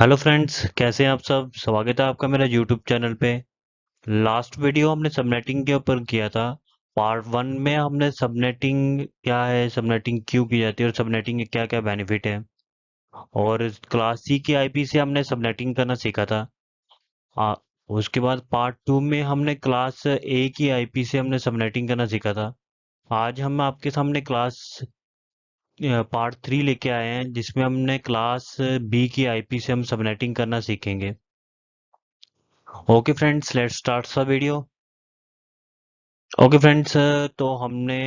Hello friends कैसे हैं आप सब? स्वागत है आपका मेरा यूट्यूब चैनल पे। लास्ट वीडियो हमने सबनेटिंग के ऊपर किया था। पार्ट वन में हमने सबनेटिंग क्या है सबनेटिंग क्यों की जाती है और सबनेटिंग के क्या क्या बेनिफिट है? और क्लास सी की आईपी से हमने सबनेटिंग करना सीखा था। आ, उसके बाद पार्ट टू में हमने क्लास ए की आईपी से हमने सबनेटिंग करना सीखा था। आज हम आपके सामने क्लास पार्ट थ्री लेके आए हैं, जिसमें हमने क्लास बी की आईपी से हम सबनेटिंग करना सीखेंगे। ओके फ्रेंड्स लेट्स स्टार्ट सा वीडियो ओके फ्रेंड्स तो हमने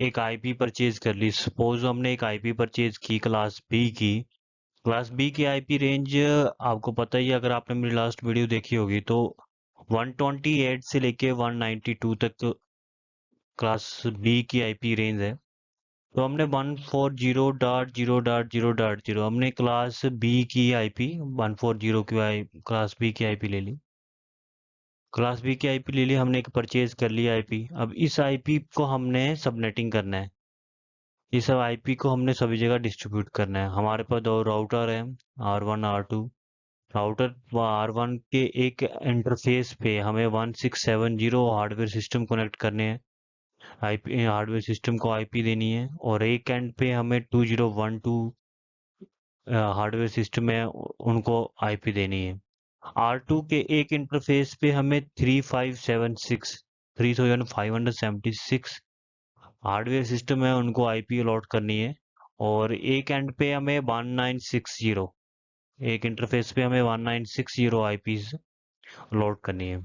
एक आईपी परचेज कर ली। सपोज़ हमने एक आईपी परचेज की क्लास बी की। क्लास बी की आईपी रेंज आपको पता ही अगर आपने मेरी लास्ट वीडियो देखी होगी तो 128 से लेके 192 तक क्लास बी की आईपी रेंज है। तो हमने one four zero dot zero dot zero dot zero हमने क्लास बी की आईपी वन फोर ज़ीरो की आई क्लास बी की आईपी ले ली। क्लास बी की आईपी ले ली, हमने एक परचेज कर लिया आईपी अब इस आईपी को हमने सबनेटिंग करना है। सब आईपी को हमने सभी जगह डिस्ट्रीब्यूट करना है। हमारे पास दो राउटर है R one R two router व आर वन के एक इंटरफेस पे हमें one six seven zero hardware system connect करने हैं। आईपी हार्डवेयर सिस्टम को आईपी देनी है और एक एंड पे हमें two zero one two hardware system है, उनको आईपी देनी है। आर टू के एक इंटरफेस पे हमें three five seven six three thousand five hundred seventy six hardware system है, उनको आईपी अलॉट करनी है और एक एंड पे हमें वन नाइन सिक्स ज़ीरो एक इंटरफेस पे हमें one nine six zero I P allot करनी है।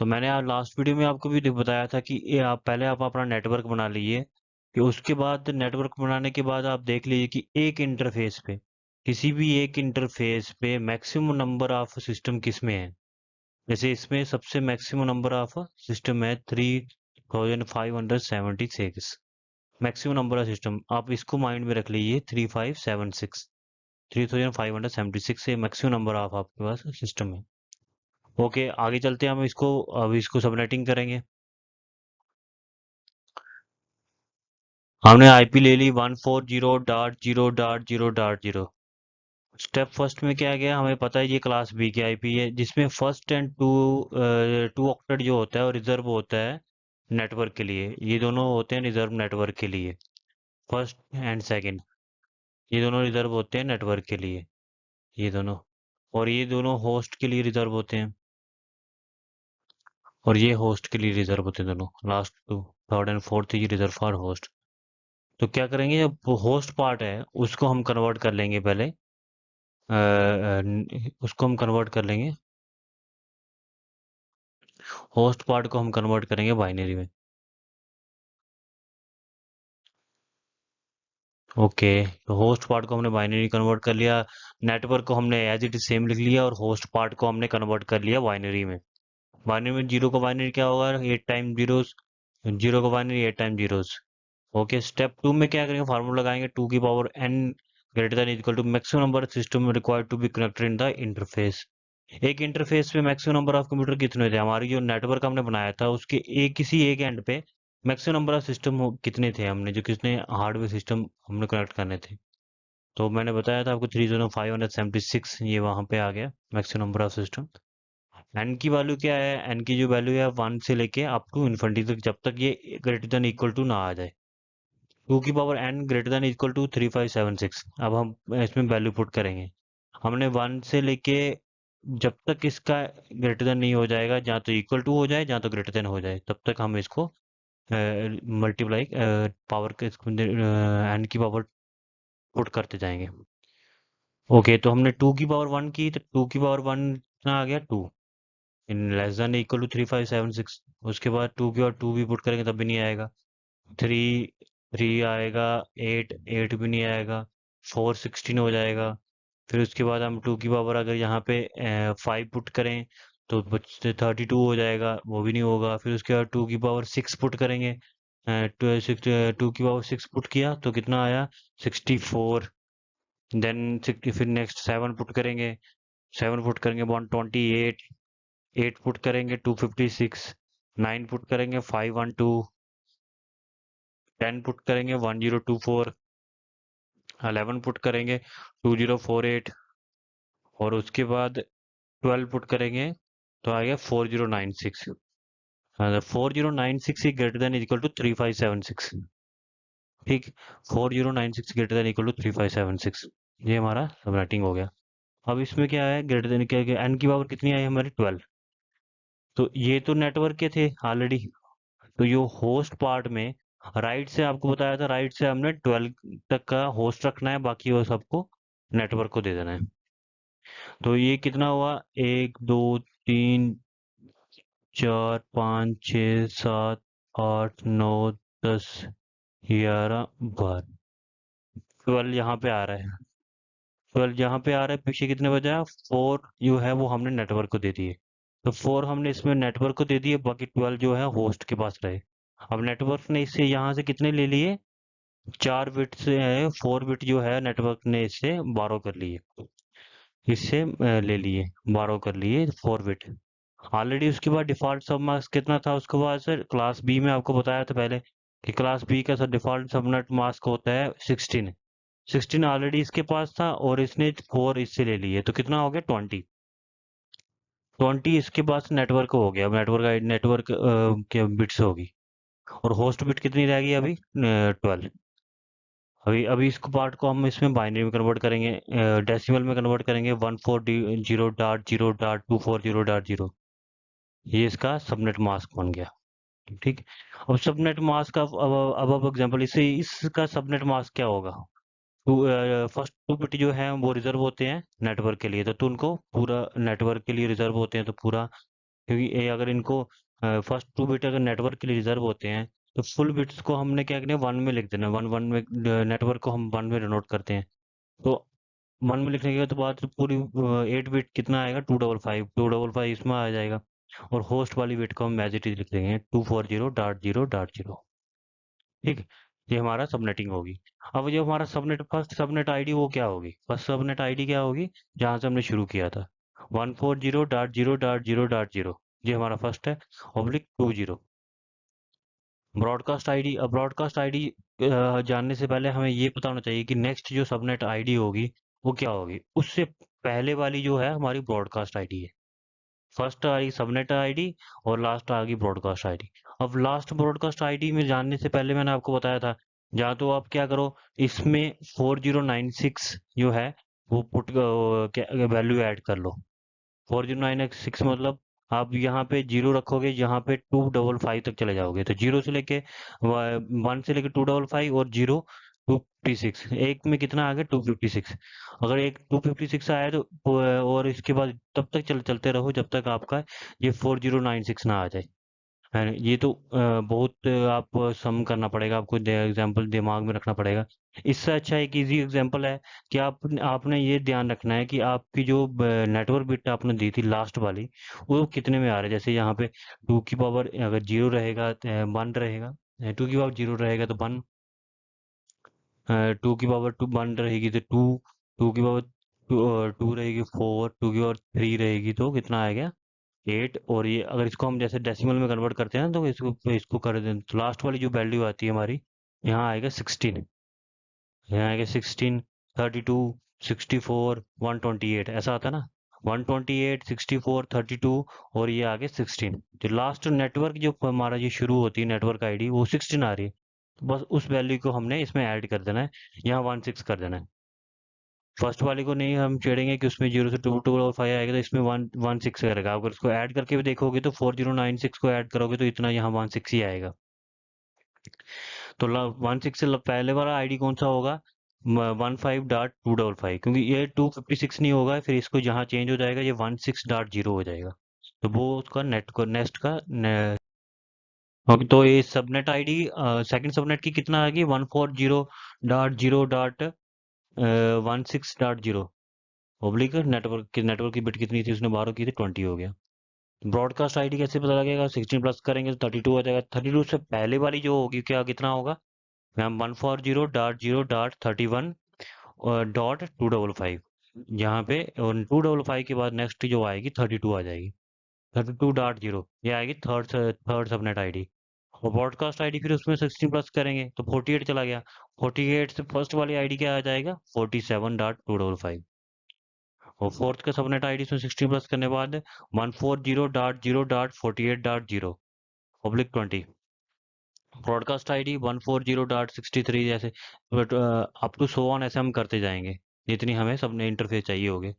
तो मैंने आज लास्ट वीडियो में आपको भी बताया था कि ये आप पहले आप अपना नेटवर्क बना लीजिए, कि उसके बाद नेटवर्क बनाने के बाद आप देख लीजिए कि एक इंटरफेस पे, किसी भी एक इंटरफेस पे मैक्सिमम नंबर ऑफ़ सिस्टम किसमें है? जैसे इसमें सबसे मैक्सिमम नंबर ऑफ़ सिस्टम है three thousand five hundred seventy six maximum number of system आप इसको माइंड में रख लीजिए three five seven six three thousand five hundred seventy six से मैक्सिमम नंबर ऑफ़ आपके पास सिस्टम है। ओके, आगे चलते हैं हम इसको, अब इसको सबनेटिंग करेंगे। हमने आईपी ले ली one four zero dot zero dot zero dot zero step first में क्या गया, हमें पता है ये क्लास बी की आईपी है, जिसमें first and two two octet जो होता है वो रिज़र्व होता है नेटवर्क के लिए। ये दोनों होते हैं रिज़र्व नेटवर्क के लिए। फ़र्स्ट एंड सेकंड ये दोनों रिज़र्व होते हैं नेटवर्क के लिए। ये दोनों। और ये दोनों होस्ट के लिए रिज़र्व होते हैं। और ये होस्ट के लिए रिज़र्व होते दोनों। Last two third and fourth ये रिज़र्व फॉर होस्ट तो क्या करेंगे जब होस्ट पार्ट है उसको हम कन्वर्ट कर लेंगे पहले। आ, उसको हम कन्वर्ट कर लेंगे। होस्ट पार्ट को हम कन्वर्ट करेंगे बाइनरी में। ओके तो होस्ट पार्ट को हमने बाइनरी कन्वर्ट कर लिया। नेटवर्क को हमने एज इट सेम लिख लिया और होस्ट पार्ट को हमने कन्वर्ट कर लिया बाइनरी में। बाइनरी में ज़ीरो का बाइनरी क्या होगा? एट टाइम जीरोस ज़ीरो का binary eight time zeros okay step two में क्या करेंगे? फार्मूला लगाएँगे टू की power N greater than equal to maximum number system required to be connected in the interface एक इंटरफेस पे मैक्सिमम नंबर ऑफ़ कंप्यूटर कितने थे? हमारी जो नेटवर्क हमने बनाया था, उसके एक, किसी एक एंड पे मैक्सिमम नंबर ऑफ़ सिस्टम कितने थे हमने? जो कितने हार्डवेयर सिस्टम हमने कनेक्ट करने थे। तो मैंने बताया था आपको three zero five hundred seventy six ये वहाँ पे आ गया maximum number of system N की वैल्यू क्या है? एन की जो वैल्यू है वन से लेके अप टू इन्फिनिटी तक जब तक ये ग्रेटर देन इक्वल टू ना आ जाए। टू की power N greater than equal to three five seven six अब हम इसमें वैल्यू पुट करेंगे। हमने वन से लेके जब तक इसका ग्रेटर देन नहीं हो जाएगा जहाँ तो इक्वल टू हो जाए जहाँ तो ग्रेटर देन हो जाए तब तक हम इसको मल्टीप्लाई पावर एन की पावर पुट करते जाएँगे। ओके okay, तो हमने टू की पावर वन की तो टू की पावर वन आ गया? Two in less than equal to three five seven six उसके बाद टू की और टू भी पुट करेंगे तब भी नहीं आएगा। थ्री थ्री आएगा एट एट भी नहीं आएगा फोर सिक्सटीन हो जाएगा। फिर उसके बाद हम टू की पावर अगर यहाँ पे फाइव पुट करें तो थर्टी टू हो जाएगा, वो भी नहीं होगा। फिर उसके बाद टू की पावर सिक्स पुट करेंगे टू की पावर सिक्स पुट किया तो कितना आया? सिक्सटी फोर देन फिर नेक्स्ट सेवन पुट करेंगे सेवन पुट करेंगे one twenty eight eight put करेंगे two fifty six, nine put करेंगे five one two, ten put करेंगे one zero two four eleven put करेंगे टू ज़ीरो फोर एट, और उसके बाद ट्वेल्व पुट करेंगे तो आएगा four zero nine six. Four zero nine six greater than equal to three five seven six ठीक, four zero nine six greater than equal to three five seven six ये हमारा सब राइटिंग हो गया। अब इसमें क्या है? ग्रेटर देन क्या एन की पावर कितनी आई हमारी? ट्वेल्व तो ये तो नेटवर्क के थे ऑलरेडी तो ये होस्ट पार्ट में राइट से आपको बताया था राइट से हमने ट्वेल्व तक का होस्ट रखना है, बाकी वो सबको नेटवर्क को दे देना है। तो ये कितना हुआ? एक, दो, तीन, चार, पाँच छ सात, आठ, नौ, दस, ग्यारह, बारह। ट्वेल्व यहाँ पे आ रहा है। ट्वेल्व यहाँ पे आ रहा है, पीछे कितने बजा फोर जो है वो हमने नेटवर्क को दे दिए। तो फोर हमने इसमें नेटवर्क को दे दिए बाकी ट्वेल्व जो है होस्ट के पास रहे। अब नेटवर्क ने इससे यहाँ से कितने ले लिए? चार बिट से है फोर बिट जो है नेटवर्क ने इससे बारह कर लिए। इससे ले लिए, बारह कर लिए फोर बिट ऑलरेडी उसके बाद डिफ़ॉल्ट सब मार्क्स कितना था उसके बाद सर क्लास बी में आपको बताया था पहले कि क्लास बी का सर डिफ़ॉल्ट सबनेट मास्क होता है सिक्सटीन सिक्सटीन ऑलरेडी इसके पास था और इसने फोर इससे ले लिए। तो कितना हो गया? ट्वेंटी ट्वेंटी इसके पास नेटवर्क हो गया। नेटवर्क नेटवर्क के बिट्स होगी। और होस्ट बिट कितनी रहेगी अभी? ट्वेल्व अभी अभी इसको पार्ट को हम इसमें बाइनरी में कन्वर्ट करेंगे। डेसिमल में कन्वर्ट करेंगे। One four zero dot zero dot two four zero dot zero ये इसका सबनेट मास्क बन गया। ठीक? अब सबनेट मास्क का, अब अब एग्जांपल इससे इसका सबनेट मास्क क्या होगा? फ़र्स्ट टू बिट जो है वो रिज़र्व होते हैं नेटवर्क के लिए। तो, तो उनको पूरा नेटवर्क के लिए रिज़र्व होते हैं तो पूरा क्योंकि अगर इनको फ़र्स्ट टू बिट अगर नेटवर्क के लिए रिज़र्व होते हैं तो फुल बिट्स को हमने क्या करना है वन में लिख देना वन वन में नेटवर्क को हम वन में डिनोट करते हैं। तो वन में लिखने के तो बाद पूरी एट बिट कितना आएगा? Two double five two double five इसमें आ जाएगा। और होस्ट वाली बिट को हम इज़ लिख देंगे। Two four zero dot zero dot zero ठीक? ये हमारा सबनेटिंग होगी। अब जो हमारा सबनेट फ़र्स्ट सबनेट आईडी वो क्या होगी? फ़र्स्ट सबनेट आईडी क्या होगी? जहाँ से हमने शुरू किया था। One four zero dot zero dot zero dot zero ये हमारा फ़र्स्ट है। Oblique two zero broadcast ID अब ब्रॉडकास्ट आईडी जानने से पहले हमें ये पता होना चाहिए कि नेक्स्ट जो सबनेट आईडी होगी, वो क्या होगी? उससे पहले वाली जो है हमारी ब्रॉडकास्ट आईडी है। फ़र्स्ट आई सबनेट आईडी और लास्ट आ गई ब्रॉडकास्ट आईडी। अब लास्ट ब्रॉडकास्ट आईडी में जानने से पहले मैंने आपको बताया था, या तो आप क्या करो, इसमें 4096 जो है, वो पुट वैल्यू ऐड कर लो। 4096 मतलब आप यहाँ पे ज़ीरो रखोगे, यहाँ पे टू डबल फाइव तक चले जाओगे। तो ज़ीरो से लेके वन से लेके टू डबल फाइव और ज़ीरो टू फिफ्टी सिक्स एक में कितना आ गया? टू फिफ्टी सिक्स अगर एक टू फिफ्टी सिक्स आया तो और इसके बाद तब तक चल, चलते रहो जब तक आपका ये फोर ज़ीरो नाइन सिक्स ना आ जाए। ये तो बहुत आप सम करना पड़ेगा, आपको एग्ज़ाम्पल दिमाग में रखना पड़ेगा। इससे अच्छा एक इजी एग्जांपल है कि आप आपने ये ध्यान रखना है कि आपकी जो नेटवर्क बिट आपने दी थी लास्ट वाली, वो कितने में आ रहा है? जैसे यहाँ पे टू की पावर अगर ज़ीरो रहेगा वन रहेगा टू की पावर ज़ीरो रहेगा तो वन टू की पावर टू वन रहेगी तो टू टू की पावर टू रहेगी फोर, टू की पावर थ्री रहेगी तो कितना आएगा एट। और ये अगर इसको हम जैसे डेसिमल में कन्वर्ट करते हैं तो इसको इसको कर दें। तो लास्ट वाली जो वैल्यू आती है हमारी, यहाँ आएगा सिक्सटीन यहाँ आएगा sixteen thirty two sixty four one twenty eight ऐसा आता है ना? One twenty eight sixty four thirty two और ये आगे सिक्सटीन जो लास्ट नेटवर्क जो हमारा ये शुरू होती है नेटवर्क आईडी वो सिक्सटीन आ रही है। बस उस वैल्यू को हमने इसमें ऐड कर देना है, यहाँ वन सिक्स कर देना है। फ़र्स्ट वाले को नहीं हम छेड़ेंगे कि उसमें ज़ीरो से टू टू और फाइव आएगा तो इसमें वन वन सिक्स करेगा अगर उसको ऐड करके भी देखोगे तो फोर ज़ीरो नाइन सिक्स को ऐड करोगे तो इतना यहाँ वन सिक्स ही आएगा। तो वन सिक्स से पहले वाला आईडी कौन सा होगा? One five dot two double five क्योंकि ये टू फिफ्टी सिक्स नहीं होगा, फिर इसको जहाँ चेंज हो जाएगा, ये वन सिक्स डॉट ज़ीरो हो जाएगा। तो वो उसका नेट को नेक्स्ट का ने... ओके तो ये सबनेट आईडी सेकंड सबनेट की कितना आएगी? One four zero dot zero dot one six dot zero oblique network की नेटवर्क की बिट कितनी थी? उसने बारह की थी ट्वेंटी हो गया। ब्रॉडकास्ट आईडी कैसे पता लगेगा? सिक्सटीन प्लस करेंगे तो थर्टी टू हो जाएगा। थर्टी टू से पहले वाली जो होगी, क्या, कितना होगा? Ma'am one four zero dot zero dot thirty one dot two double five यहाँ पे टू डबल फाइव के बाद नेक्स्ट जो आएगी थर्टी टू आ जाएगी। थर्टी टू डॉट ज़ीरो आएगी थर्ड थर्ड सबनेट आईडी और ब्रॉडकास्ट आईडी फिर उसमें सिक्सटीन प्लस करेंगे तो फोर्टी एट चला गया। फोर्टी एट से फ़र्स्ट वाली आईडी क्या आ जाएगा? Forty seven dot two double five और फोर्थ का सबनेट आईडी इसमें सिक्सटीन प्लस करने के बाद one four zero dot zero dot forty eight dot zero public twenty broadcast ID one four zero dot sixty three जैसे up to so on ऐसे हम करते जाएँगे जितनी हमें सबने इंटरफेस चाहिए होगे।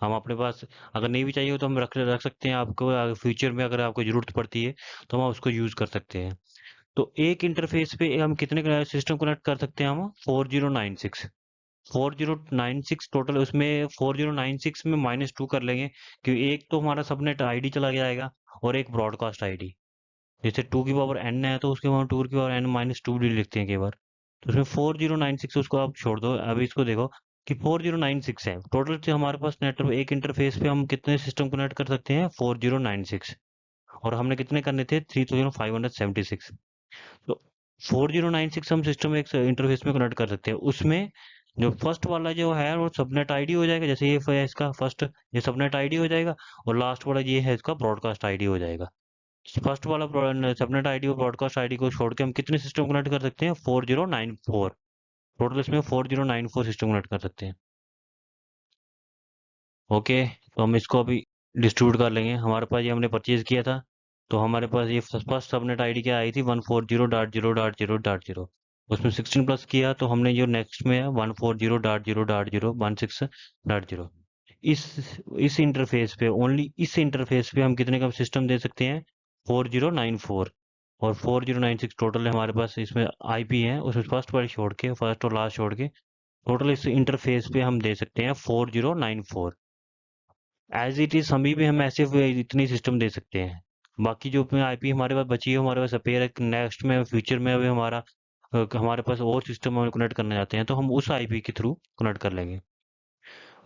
हम अपने पास अगर नहीं भी चाहिए तो हम रख रख सकते हैं आपको फ्यूचर में अगर आपको ज़रूरत पड़ती है तो हम उसको यूज़ कर सकते हैं। तो एक इंटरफेस पे हम कितने सिस्टम कनेक्ट कर सकते हैं हम? Four zero nine six four zero nine six total उसमें फोर ज़ीरो नाइन सिक्स में माइनस टू कर लेंगे, क्योंकि एक तो हमारा सबनेट आईडी चला जाएगा और एक ब्रॉडकास्ट आईडी जैसे टू की पावर एन है तो उसके बाद टू की पावर एन माइनस टू भी लिखते हैं कई बार। तो उसमें फोर ज़ीरो नाइन सिक्स उसको आप छोड़ दो। अभी इसको देखो कि फोर ज़ीरो नाइन सिक्स है। टोटल से हमारे पास नेटवर्क एक इंटरफेस पे हम कितने सिस्टम कनेक्ट कर सकते हैं? Four zero nine six. और हमने कितने करने थे? Three thousand five hundred seventy six. तो फोर ज़ीरो नाइन सिक्स हम सिस्टम एक इंटरफेस में कनेक्ट कर सकते हैं। उसमें जो फ़र्स्ट वाला जो है, वो सबनेट आईडी हो जाएगा। जैसे ये इसका फ़र्स्ट ये सबनेट आईडी हो जाएगा। और लास्ट वाला ये है इसका ब्रॉडकास्ट आईडी हो जाएगा। फ़र्स्ट वाला सबनेट आईडी और ब्रॉडकास्ट आईडी को छोड़ के हम कितने सिस्टम कनेक्ट कर सकते हैं? Four zero nine four. Total इसमें four zero nine four system connect कर सकते हैं। ओके तो हम इसको अभी डिस्ट्रीब्यूट कर लेंगे। हमारे पास ये हमने परचेज किया था तो हमारे पास ये फ़र्स्ट सबनेट आईडी क्या आई थी? One four zero dot zero dot zero dot zero उसमें सिक्सटीन प्लस किया तो हमने जो नेक्स्ट में है one four zero dot zero dot zero one six dot zero इस इस इंटरफेस पे ओनली इस इंटरफेस पे हम कितने का सिस्टम दे सकते हैं? फोर ज़ीरो नाइन फोर और four zero nine six total हमारे पास, इसमें आईपी है उसमें फ़र्स्ट वाली छोड़ के, फ़र्स्ट और लास्ट छोड़ के टोटल इस इंटरफेस पे हम दे सकते हैं four zero nine four. As it is अभी भी हम ऐसे इतनी सिस्टम दे सकते हैं। बाकी जो आईपी हमारे पास बची है, हमारे पास अपेयर है नेक्स्ट में फ्यूचर में अभी हमारा हमारे पास और सिस्टम हम कनेक्ट करने जाते हैं तो हम उस आईपी के थ्रू कनेक्ट कर लेंगे।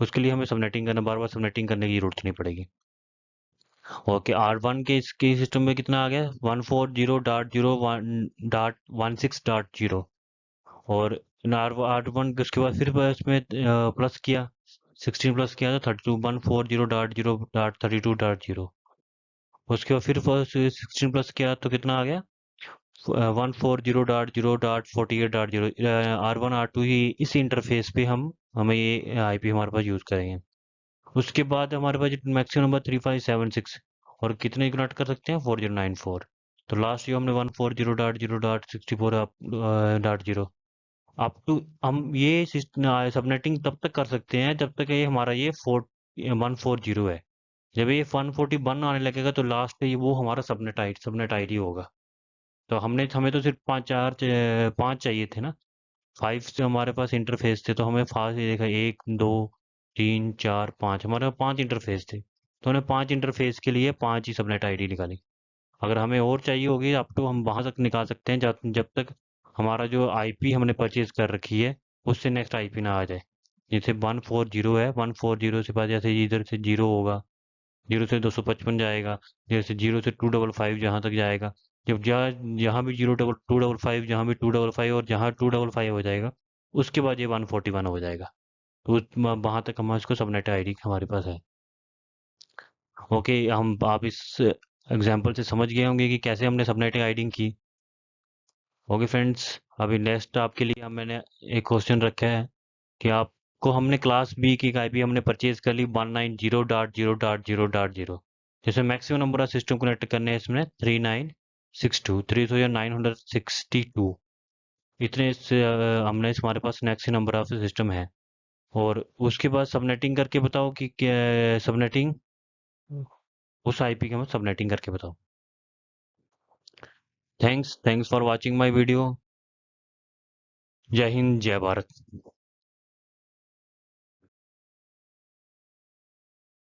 उसके लिए हमें सबनेटिंग करना, बार बार सबनेटिंग करने की ज़रूरत नहीं पड़ेगी। ओके आर वन के इसके सिस्टम में कितना आ गया? One four zero dot zero dot one six dot zero और आर आर वन उसके बाद फिर इसमें प्लस किया सिक्सटीन प्लस किया तो thirty two one four zero dot zero dot thirty two dot zero उसके बाद फिर सिक्सटीन प्लस किया तो कितना आ गया? One four zero dot zero dot forty eight dot zero R one R two ही इस इंटरफेस पे हम, हमें ये आईपी हमारे पास यूज़ करेंगे। उसके बाद हमारे पास maximum number three five seven six और कितने कनेक्ट कर सकते हैं? फोर ज़ीरो नाइन फोर तो लास्ट जो हमने one four zero dot zero dot sixty four dot zero up to हम ये सबनेटिंग तब तक कर सकते हैं जब तक ये हमारा ये फोर वन फोर ज़ीरो है। जब ये वन फोर्टी वन आने लगेगा तो लास्ट पे वो हमारा सबनेट आई सबनेट आईडी होगा। तो हमने, हमें तो सिर्फ़ पाँच, चार पाँच चाहिए थे ना। फाइव से हमारे पास इंटरफेस थे तो हमें फास्ट देखा, एक, दो तीन, चार, पाँच, हमारे पास पाँच इंटरफेस थे। तो हमने पाँच इंटरफेस के लिए पाँच ही सबनेट आईडी निकाली। अगर हमें और चाहिए होगी अप टू हम वहाँ तक निकाल सकते हैं, जब जब तक हमारा जो आईपी हमने परचेज कर रखी है, उससे नेक्स्ट आईपी ना आ जाए। जैसे वन फोर ज़ीरो है, वन फोर ज़ीरो से बाद जैसे इधर से ज़ीरो होगा, ज़ीरो से दो सौ पचपन जाएगा, जैसे ज़ीरो से टू डबल फाइव जहाँ तक जाएगा, जब जहाँ जहाँ भी zero double, two double five, जहाँ भी टू डबल फाइव और जहाँ टू डबल फाइव हो जाएगा, उसके बाद ये वन फोर्टी वन हो जाएगा। तो वहाँ तक हम इसको सबनेट आईडी हमारे पास है। ओके, हम, आप इस एग्जांपल से समझ गए होंगे कि कैसे हमने सबनेट आईडिंग की। ओके फ्रेंड्स, अभी नेक्स्ट आपके लिए हम, मैंने एक क्वेश्चन रखा है कि आपको हमने क्लास बी की आई हमने परचेज कर ली one nine zero dot zero dot zero dot zero. जैसे maximum number of system connect करने हैं इसमें three nine six two, three thousand nine hundred sixty two. इतने हमने हमारे पास नेक्स्ट नंबर ऑफ़ सिस्टम है। और उसके बाद सबनेटिंग करके बताओ कि सबनेटिंग उस आईपी के हम सबनेटिंग करके बताओ। Thanks thanks for watching my video Jai Hind, Jai Bharat.